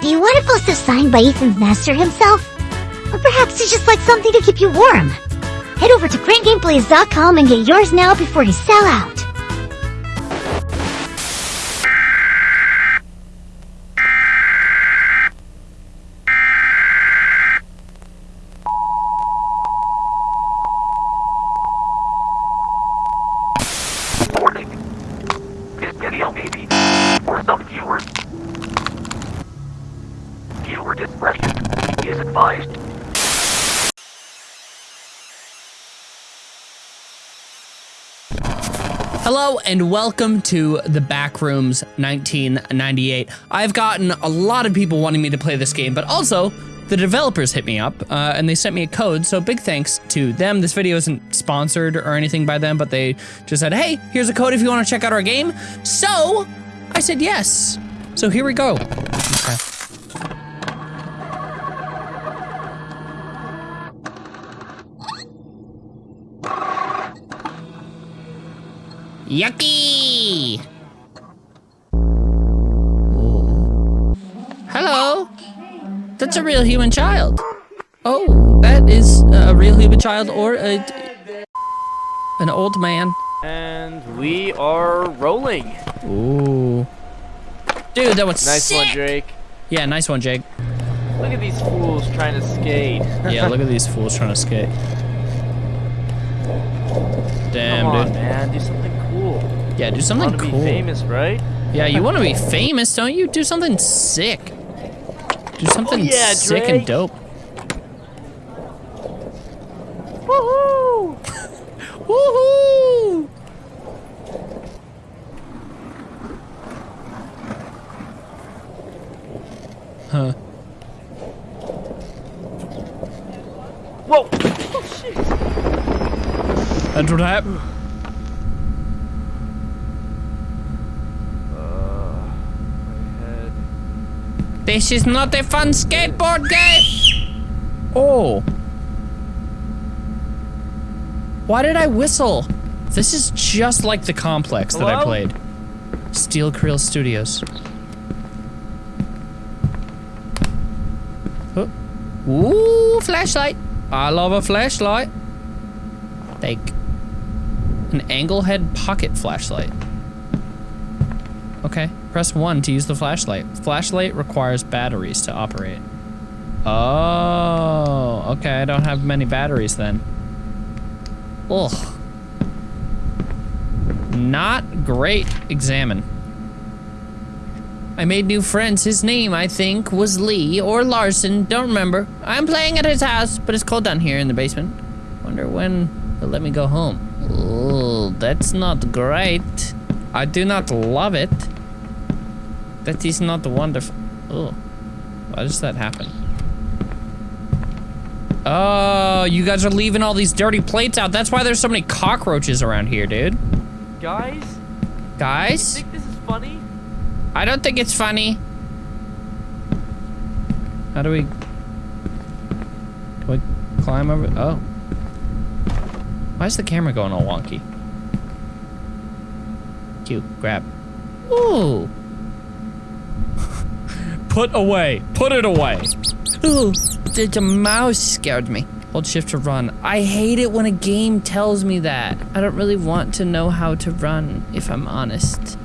Do you want a sign by Ethan's master himself? Or perhaps it's just like something to keep you warm? Head over to crankgameplays.com and get yours now before they sell out. Warning. This video may be for some viewers. Viewer discretion is advised. And welcome to the Backrooms 1998. I've gotten a lot of people wanting me to play this game, but also the developers hit me up uh, and they sent me a code. So big thanks to them. This video isn't sponsored or anything by them, but they just said, "Hey, here's a code if you want to check out our game." So I said yes. So here we go. Yucky! Oh. Hello? That's a real human child. Oh, that is a real human child or a, an old man. And we are rolling. Ooh. Dude, that was Nice sick. one, Drake. Yeah, nice one, Jake. Look at these fools trying to skate. Yeah, look at these fools trying to skate. Damn, Come on, dude. man. Do something. Yeah, do something to cool. be famous, right? Yeah, you want to be famous, don't you? Do something sick. Do oh, something yeah, sick and dope. Woohoo! Woohoo! Huh. Whoa! Oh, shit. That's what happened. Uh, my head. This is not a fun skateboard game. Oh. Why did I whistle? This is just like the complex that I played. Steelkrill Studios. Oh. Ooh, flashlight. I love a flashlight. Take an angle head pocket flashlight. Okay, press one to use the flashlight. Flashlight requires batteries to operate. Oh, okay, I don't have many batteries then. Ugh. Not great. Examine. I made new friends. His name, I think, was Lee or Larson. Don't remember. I'm playing at his house, but it's cold down here in the basement. Wonder when he'll let me go home. Oh, that's not great. I do not love it. That is not the wonderful. Oh, why does that happen? Oh, you guys are leaving all these dirty plates out. That's why there's so many cockroaches around here, dude. Guys, Guys, think this is funny? I don't think it's funny. How do we... Can we climb over? Oh. Why is the camera going all wonky? Q, grab. Ooh. Put away. Put it away. Ooh, the, the mouse scared me. Hold shift to run. I hate it when a game tells me that. I don't really want to know how to run, if I'm honest.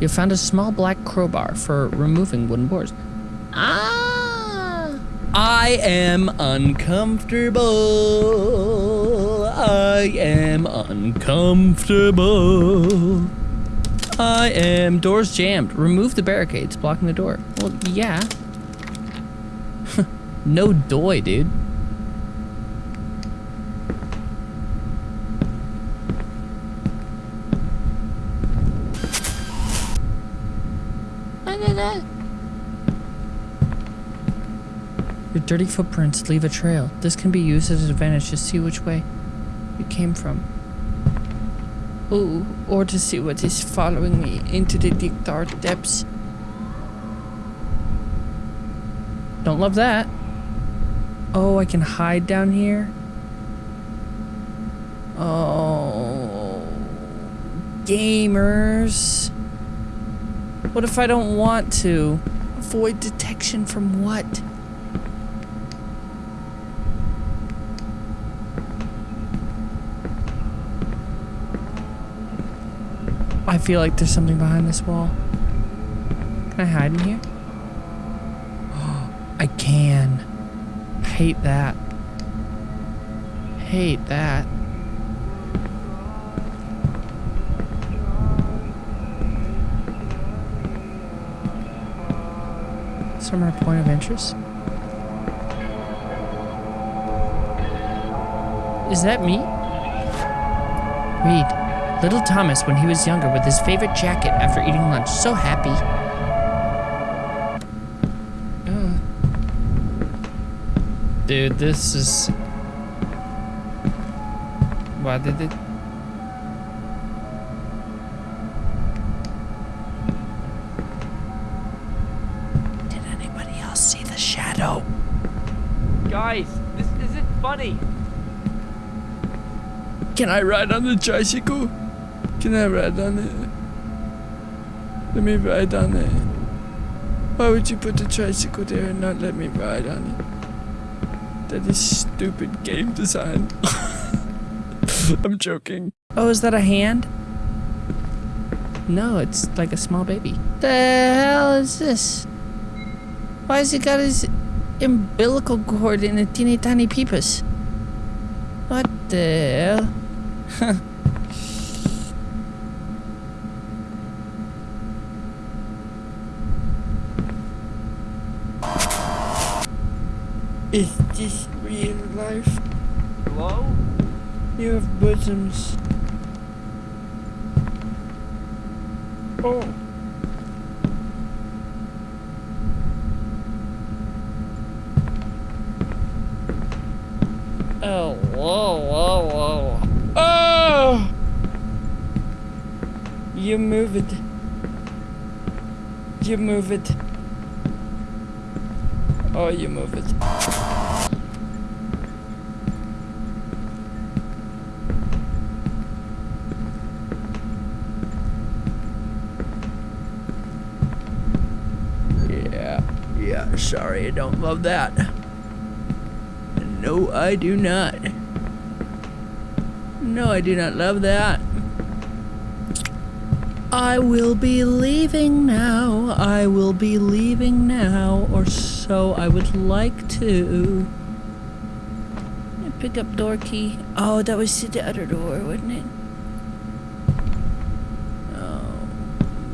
You found a small black crowbar for removing wooden boards. Ah! I am uncomfortable. I am uncomfortable. I am doors jammed. Remove the barricades blocking the door. Well, yeah. no doy, dude. Your dirty footprints leave a trail. This can be used as an advantage to see which way you came from. Ooh, or to see what is following me into the dark depths. Don't love that. Oh, I can hide down here? Oh. Gamers. What if I don't want to? Avoid detection from what? Feel like there's something behind this wall. Can I hide in here? I can. Hate that. Hate that. Some our point of interest? Is that me? Read. Little Thomas when he was younger with his favorite jacket after eating lunch. So happy. Uh. Dude, this is... Why did it... Did anybody else see the shadow? Guys, this isn't funny. Can I ride on the tricycle? Can I ride on it? Let me ride on it. Why would you put the tricycle there and not let me ride on it? That is stupid game design. I'm joking. Oh, is that a hand? No, it's like a small baby. The hell is this? Why has he got his umbilical cord in a teeny tiny peepus? What the hell? Is this real life? Hello? You have bosoms. Oh. Oh, whoa, whoa, whoa. Oh! You move it. You move it. Oh, you move it. Yeah, yeah, sorry, I don't love that. No, I do not. No, I do not love that. I will be leaving now. I will be leaving now, or I would like to. Pick up door key. Oh, that was to the other door, wasn't it? Oh,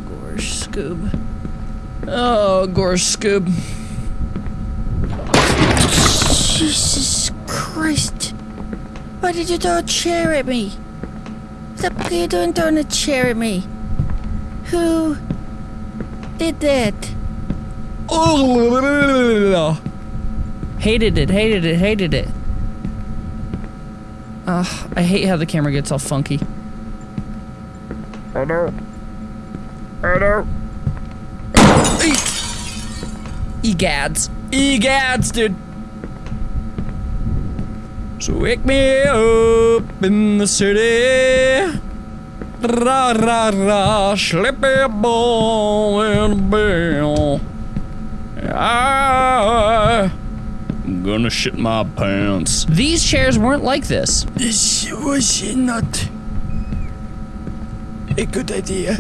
gosh, Scoob. Oh, gosh, Scoob. Jesus Christ. Why did you throw a chair at me? What the are you doing throwing a chair at me? Who did that? Oh, hated it, hated it, hated it. Ugh, I hate how the camera gets all funky. Oh no. Oh no. Egads. Egads, dude. So wake me up in the city. Ra ra ra, slippy ball and a bell. I'm gonna shit my pants. These chairs weren't like this. This was not a good idea.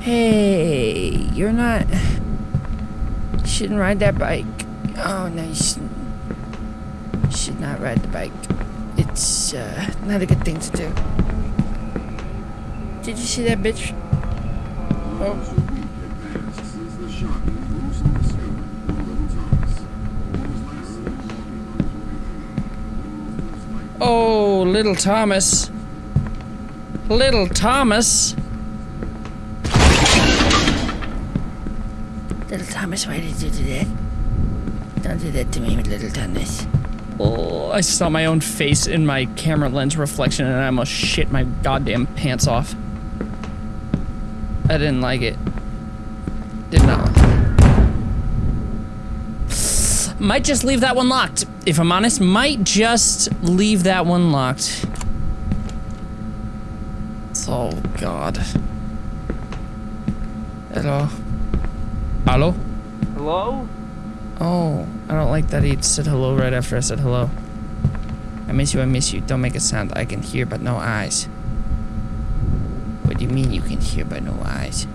Hey, you're not. You shouldn't ride that bike. Oh, no, you shouldn't. You should not ride the bike. It's uh, not a good thing to do. Did you see that bitch? Oh. Oh, little Thomas. Little Thomas. Little Thomas, why did you do that? Don't do that to me, little Thomas. Oh, I saw my own face in my camera lens reflection and I almost shit my goddamn pants off. I didn't like it. Might just leave that one locked. If I'm honest, might just leave that one locked. Oh, God. Hello. Hello? Hello? Oh, I don't like that he said hello right after I said hello. I miss you, I miss you. Don't make a sound I can hear but no eyes. What do you mean you can hear but no eyes?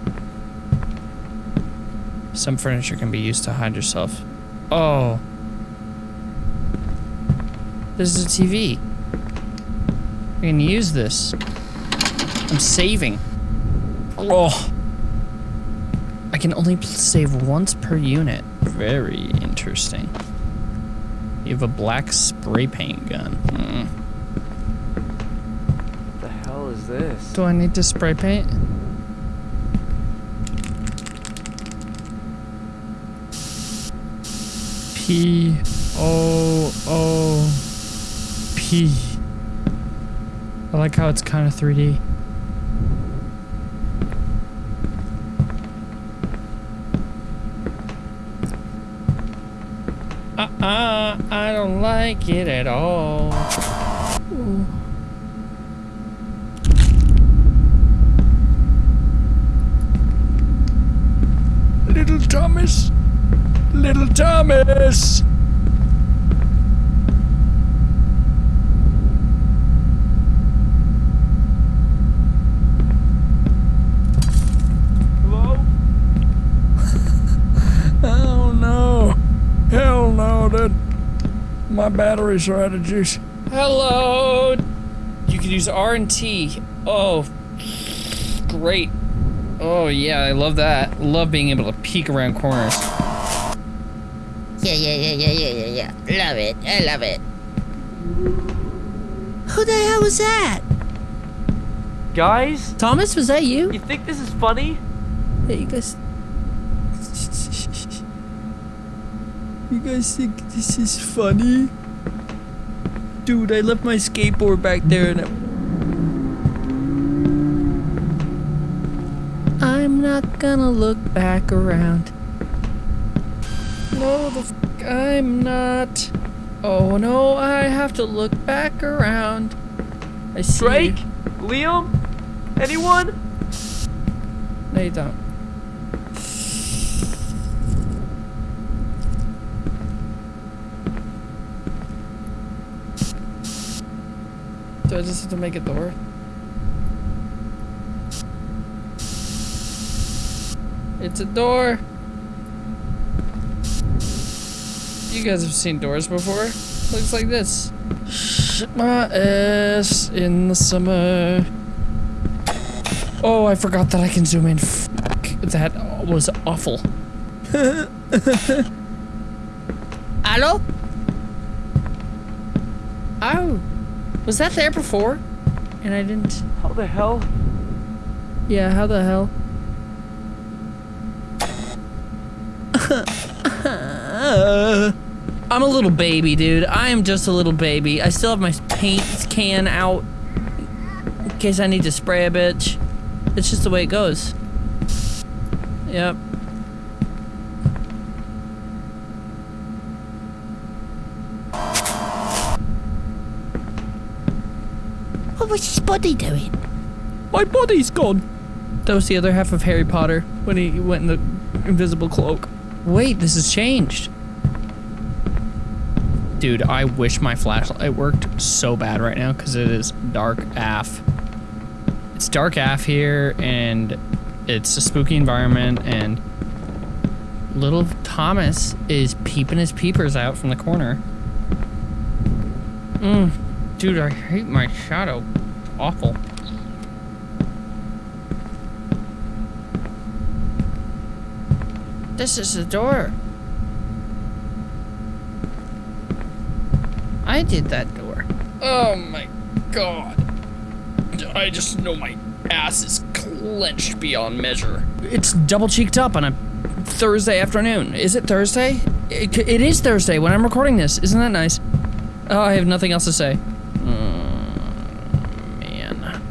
Some furniture can be used to hide yourself. Oh. This is a TV. I can use this. I'm saving. Oh. I can only save once per unit. Very interesting. You have a black spray paint gun. Hmm. What the hell is this? Do I need to spray paint? P O O P. I like how it's kind of 3D. Uh-uh, I don't like it at all. Ooh. Little Thomas. Little Thomas. Hello? Oh no. Hell no, dude. My batteries are out of juice. Hello. You can use R and T. Oh, great. Oh yeah, I love that. Love being able to peek around corners. Yeah, yeah, yeah, yeah, yeah, yeah, yeah. Love it. I love it. Who the hell was that? Guys? Thomas, was that you? You think this is funny? Hey, you guys. You guys think this is funny? Dude, I left my skateboard back there and I... I'm not gonna look back around. No, the f- I'm not. Oh no, I have to look back around. I see. Drake? Liam? Anyone? No, you don't. Do I just have to make a door? It's a door. You guys have seen doors before. Looks like this. Shit my ass in the summer. Oh, I forgot that I can zoom in. Fuck, that was awful. Hello? Oh, was that there before? And I didn't. How the hell? Yeah, how the hell? I'm a little baby, dude. I am just a little baby. I still have my paint can out in case I need to spray a bitch. It's just the way it goes. Yep. What was his body doing? My body's gone. That was the other half of Harry Potter when he went in the invisible cloak. Wait, this has changed. Dude, I wish my flashlight it worked so bad right now because it is dark AF. It's dark AF here and it's a spooky environment and little Thomas is peeping his peepers out from the corner. Mm, dude, I hate my shadow. Awful. This is the door. I did that door. Oh my god. I just know my ass is clenched beyond measure. It's double cheeked up on a Thursday afternoon. Is it Thursday? It, it is Thursday when I'm recording this. Isn't that nice? Oh, I have nothing else to say. Mm, man.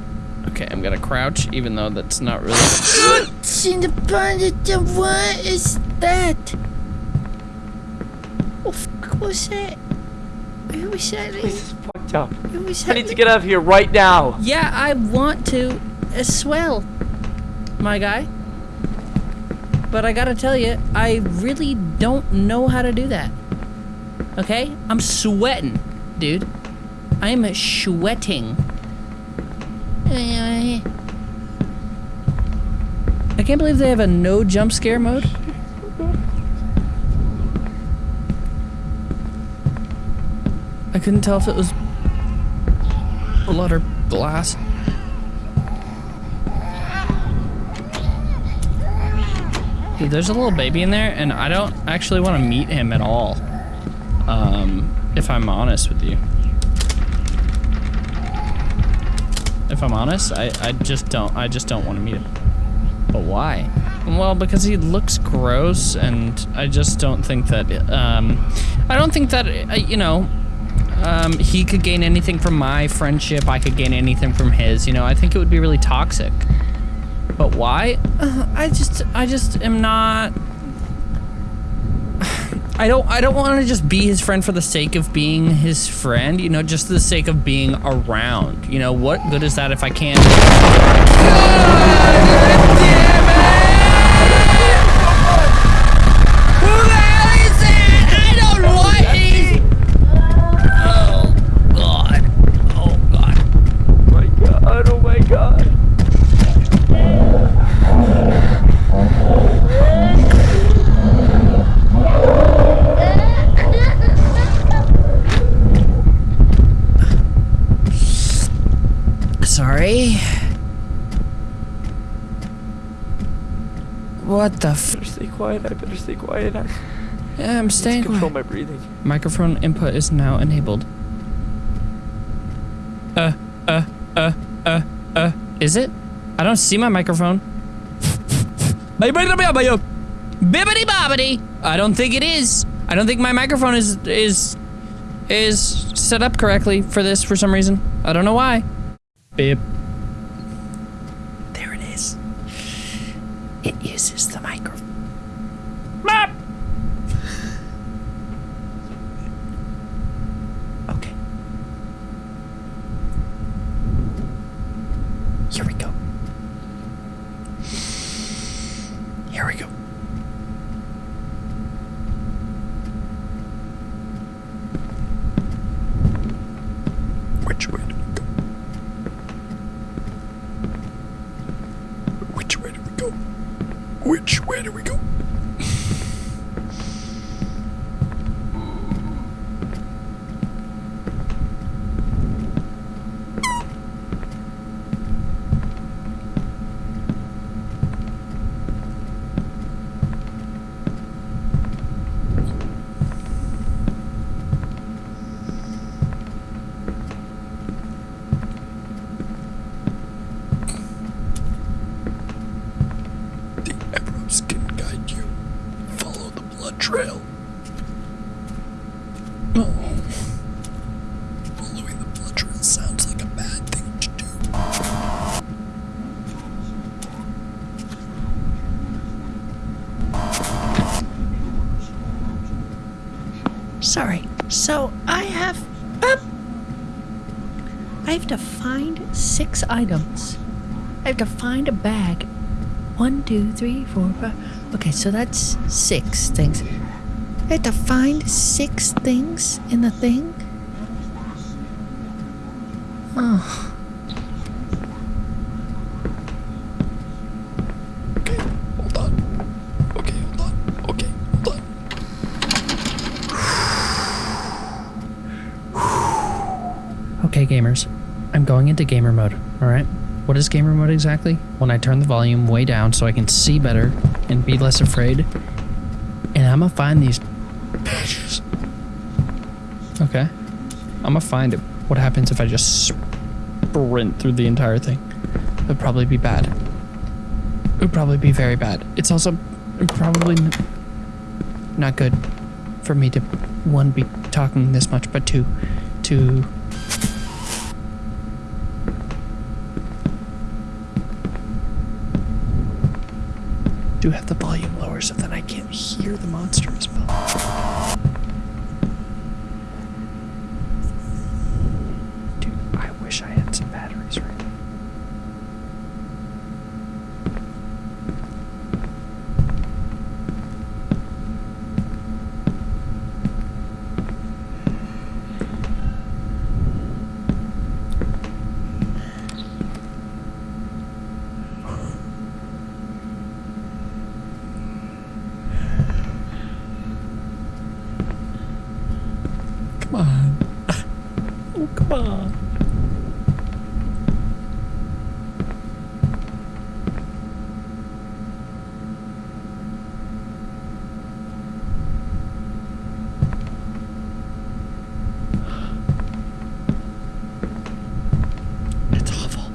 Okay, I'm gonna crouch, even though that's not really. What's in the bonnet? What is that? Oh, fuck, what was that? That? This is fucked up. I need to get out of here right now. Yeah, I want to as well, my guy. but I gotta tell you, I really don't know how to do that. Okay? I'm sweating, dude. I am sweating. I can't believe they have a no jump scare mode. I couldn't tell if it was blood or glass. Dude, there's a little baby in there, and I don't actually want to meet him at all. Um, if I'm honest with you. If I'm honest, I, I just don't, I just don't want to meet him. But why? Well, because he looks gross, and I just don't think that, um, I don't think that, uh, you know, um, he could gain anything from my friendship. I could gain anything from his. You know, I think it would be really toxic. But why? Uh, I just, I just am not. I don't, I don't want to just be his friend for the sake of being his friend. You know, just the sake of being around. You know, what good is that if I can't? What the f- Better stay quiet, I better stay quiet. I Yeah, I'm need to staying control quiet. my breathing. Microphone input is now enabled. Uh, uh, uh, uh, uh. Is it? I don't see my microphone. Bibbidi bobbidi. I don't think it is. I don't think my microphone is is is set up correctly for this for some reason. I don't know why. Bip. There it is. It uses the microphone. Map. Okay. Here we go. Here we go. Which way do we go? Which way do we go? Which way do we go? The arrows can guide you. Follow the blood trail. Oh. Following the blood trail sounds like a bad thing to do. Sorry. So I have. Um, I have to find six items. I have to find a bag. One, two, three, four, five. Okay, so that's six things. I have to find six things in the thing. Oh. Okay, hold on. Okay, hold on. Okay, hold on. Okay, gamers. I'm going into gamer mode, alright? What is gamer mode exactly? When I turn the volume way down so I can see better and be less afraid. And I'm gonna find these. Okay. I'm gonna find it. What happens if I just sprint through the entire thing? It'd probably be bad. It would probably be very bad. It's also probably not good for me to one be talking this much, but two, to do have the volume lower so that I can't hear the monster as well. Dude, I wish I had some batteries right now. Come on. Oh, come on. It's awful.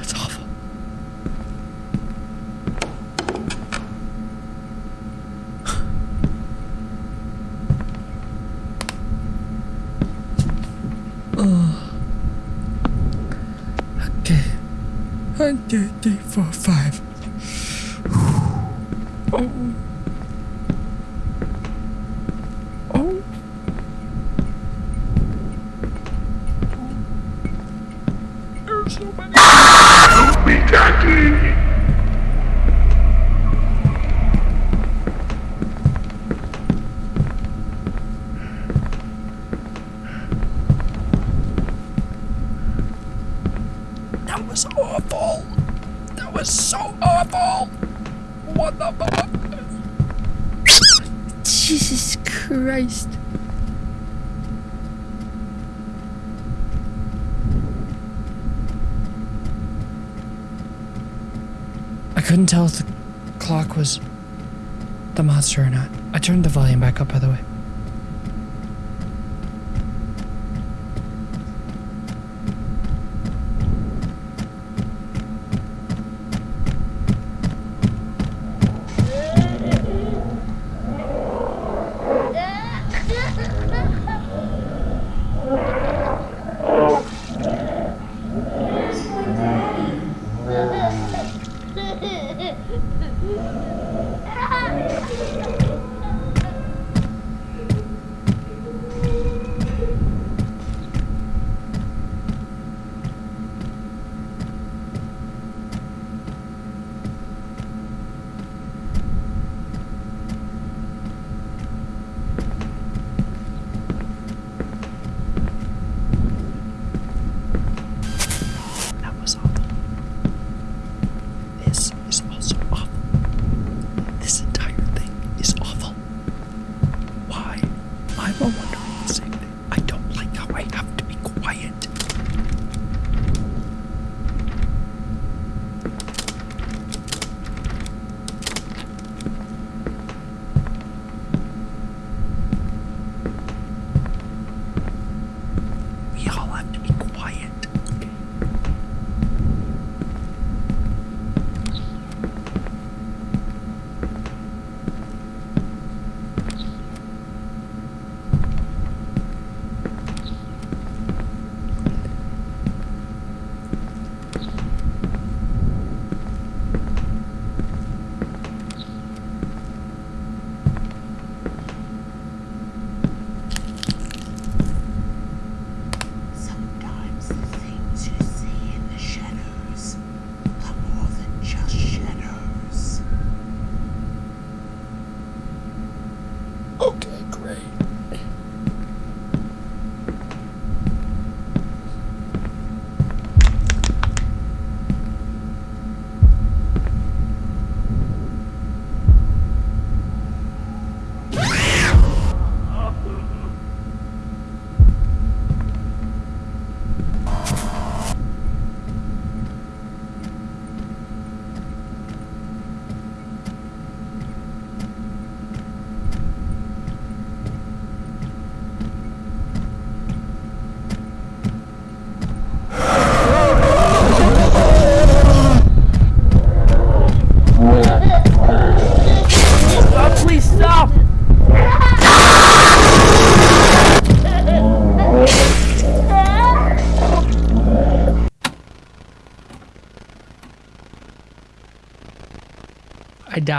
It's awful. Okay. One, two, three, four, five. Oh. Oh. There's so many. That was awful. That was so awful. What the fuck? Jesus Christ. I couldn't tell if the clock was the monster or not. I turned the volume back up, by the way.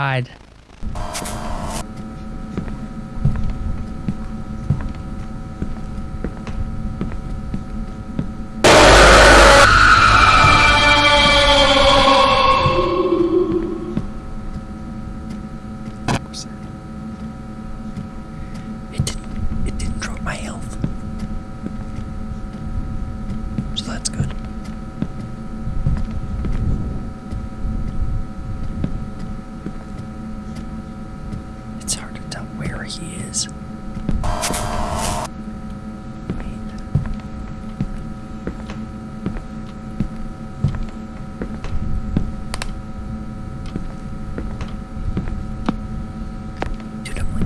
Died. It didn't. It didn't drop my health. So that's good. It's hard to tell where he is.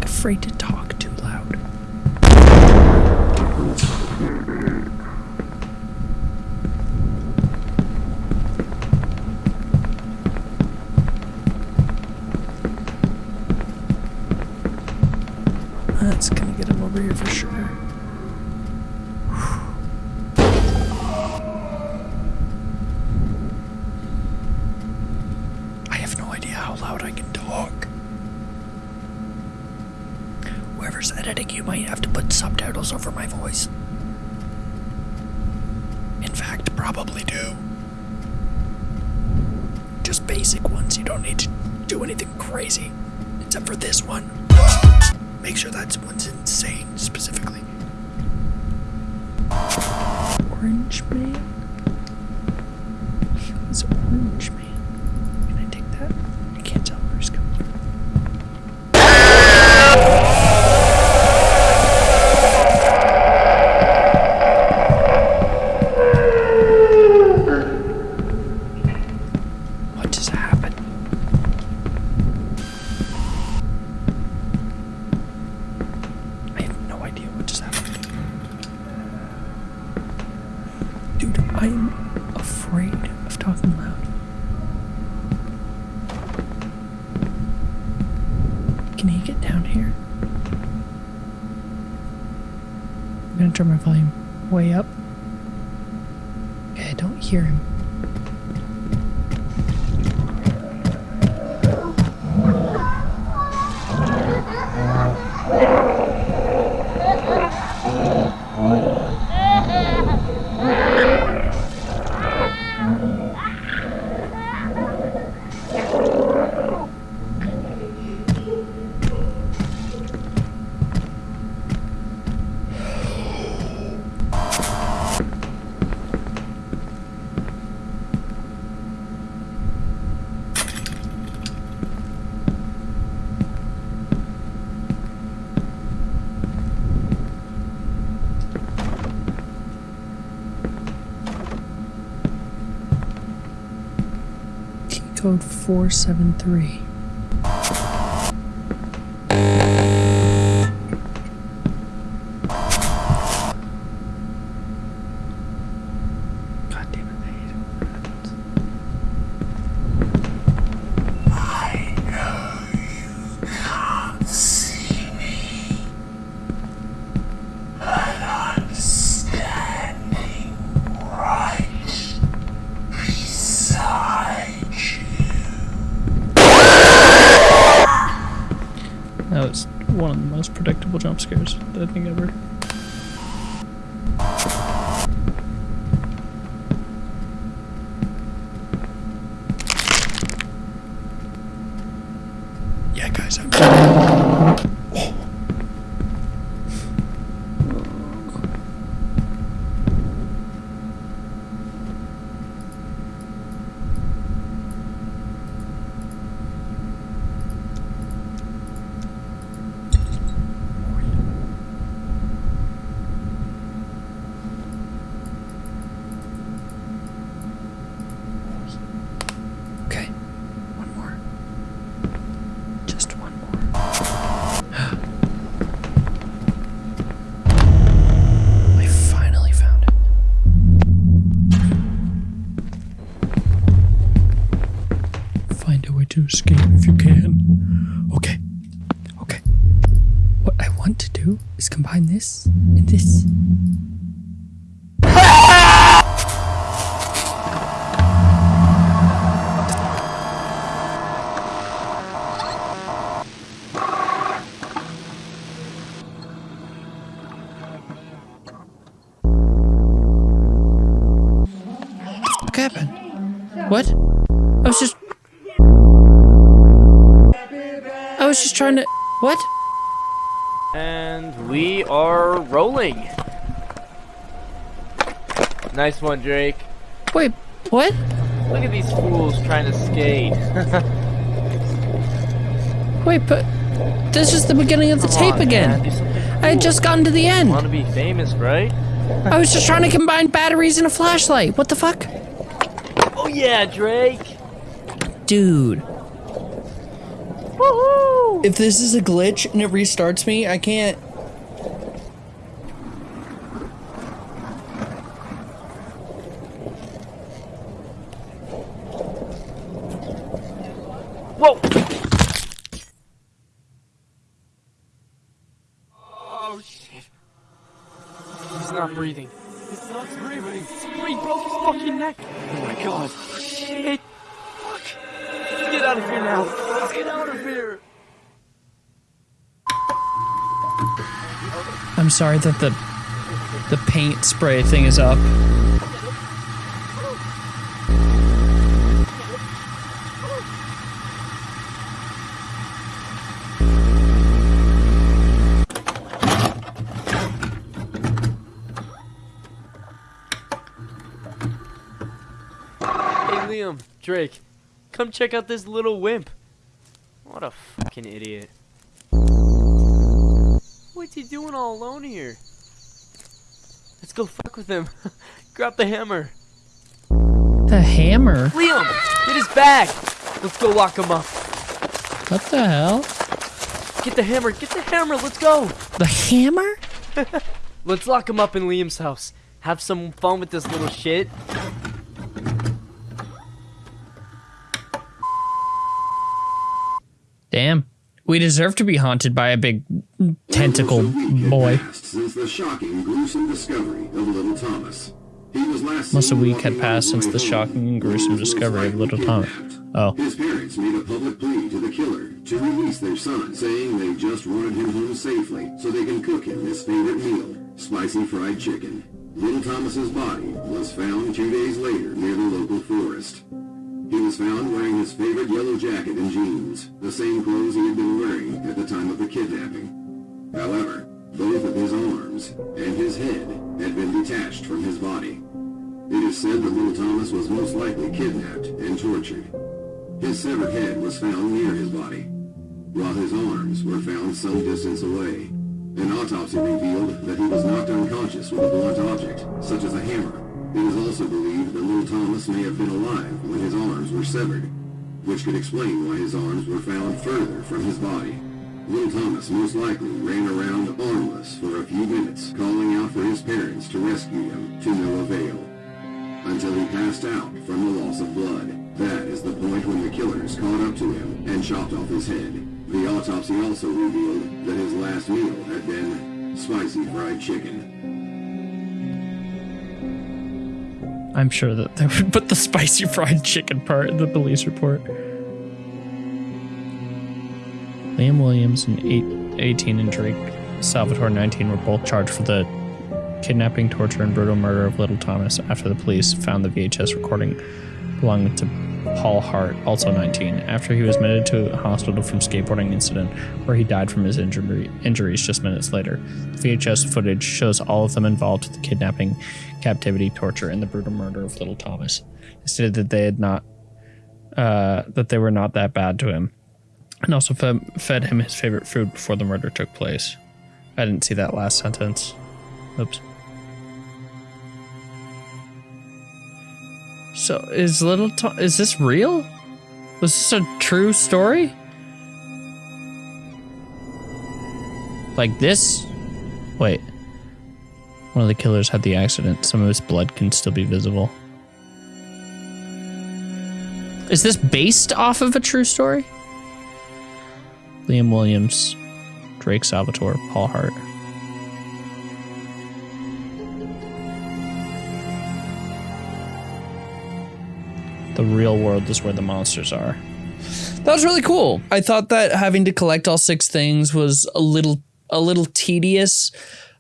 afraid to talk too loud. That's gonna get him over here for sure. I have no idea how loud I can talk. Whoever's editing, you might have to put subtitles over my voice. In fact, probably do. Just basic ones, you don't need to do anything crazy. Except for this one. Make sure that one's insane, specifically. Orange Man? Who's Orange Man? Can I take that? I can't tell where he's coming from. What just happened? I have no idea what just happened. Dude, I'm afraid of talking loud. Can he get down here? My volume way up. Okay, I don't hear him. Key code 473. I think just trying to. What? And we are rolling. Nice one, Drake. Wait, what? Look at these fools trying to skate. Wait, but. This is the beginning of the Come tape on, again. man, I had just gotten to the end. Want to be famous, right? I was just trying to combine batteries and a flashlight. What the fuck? Oh yeah, Drake. Dude. Woohoo! If this is a glitch and it restarts me, I can't. Whoa! Oh shit. He's not breathing. He's not breathing. He broke his fucking neck. Oh my god. Shit. Fuck. Let's get out of here now. Let's get out of here. I'm sorry that the the paint spray thing is up. Hey Liam, Drake, come check out this little wimp. What a fucking idiot. What's he doing all alone here? Let's go fuck with him. Grab the hammer. The hammer? Liam, get his bag. Let's go lock him up. What the hell? Get the hammer, get the hammer, let's go. The hammer? Let's lock him up in Liam's house. Have some fun with this little shit. Damn. We deserve to be haunted by a big tentacle boy. Passed since the shocking, gruesome discovery of little Thomas. He was last Most a week had passed since the shocking and gruesome discovery of little Thomas. Oh. His parents made a public plea to the killer to release their son, saying they just wanted him home safely so they can cook him his favorite meal, spicy fried chicken. Little Thomas's body was found two days later near the local forest. He was found wearing his favorite yellow jacket and jeans, the same clothes he had been wearing at the time of the kidnapping. However, both of his arms and his head had been detached from his body. It is said that little Thomas was most likely kidnapped and tortured. His severed head was found near his body, while his arms were found some distance away. An autopsy revealed that he was knocked unconscious with a blunt object, such as a hammer. It is also believed that little Thomas may have been alive when his arms were severed, which could explain why his arms were found further from his body. Little Thomas most likely ran around armless for a few minutes, calling out for his parents to rescue him, to no avail until he passed out from the loss of blood. That is the point when the killers caught up to him and chopped off his head. The autopsy also revealed that his last meal had been spicy fried chicken. I'm sure that they would put the spicy fried chicken part in the police report. Liam Williams and eight, 18 and Drake Salvatore 19 were both charged for the kidnapping, torture, and brutal murder of little Thomas after the police found the VHS recording belonging to Paul Hart, also 19, after he was admitted to a hospital from skateboarding incident where he died from his injury, injuries just minutes later. The VHS footage shows all of them involved with the kidnapping, captivity, torture, and the brutal murder of little Thomas. They stated that they had not, uh, that they were not that bad to him, and also fed, him his favorite food before the murder took place. I didn't see that last sentence. Oops. So is little? Is this real? Was this a true story? Like this? Wait. One of the killers had the accident. Some of his blood can still be visible. Is this based off of a true story? Liam Williams, Drake Salvatore, Paul Hart. The real world is where the monsters are. That was really cool. I thought that having to collect all six things was a little a little tedious.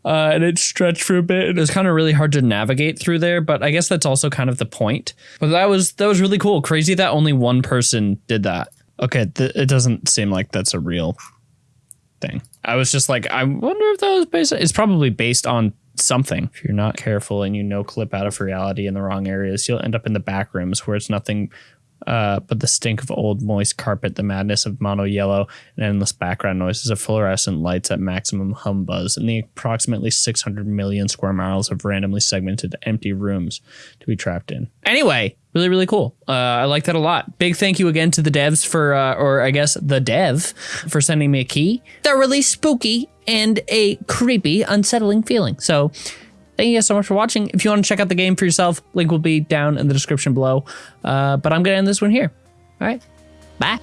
Uh, and it stretched for a bit. It was kind of really hard to navigate through there, but I guess that's also kind of the point. But that was that was really cool. Crazy that only one person did that. Okay, th- it doesn't seem like that's a real thing. I was just like, I wonder if that was based. It's probably based on something. If you're not careful and you no clip out of reality in the wrong areas, you'll end up in the back rooms where it's nothing Uh, but the stink of old moist carpet, the madness of mono yellow, and endless background noises of fluorescent lights at maximum hum buzz, and the approximately 600 million square miles of randomly segmented empty rooms to be trapped in. Anyway, really, really cool. Uh, I like that a lot. Big thank you again to the devs for, uh, or I guess the dev, for sending me a key. They're really spooky and a creepy, unsettling feeling. So, Thank you guys so much for watching. If you want to check out the game for yourself, link will be down in the description below. Uh, but I'm going to end this one here. All right. Bye.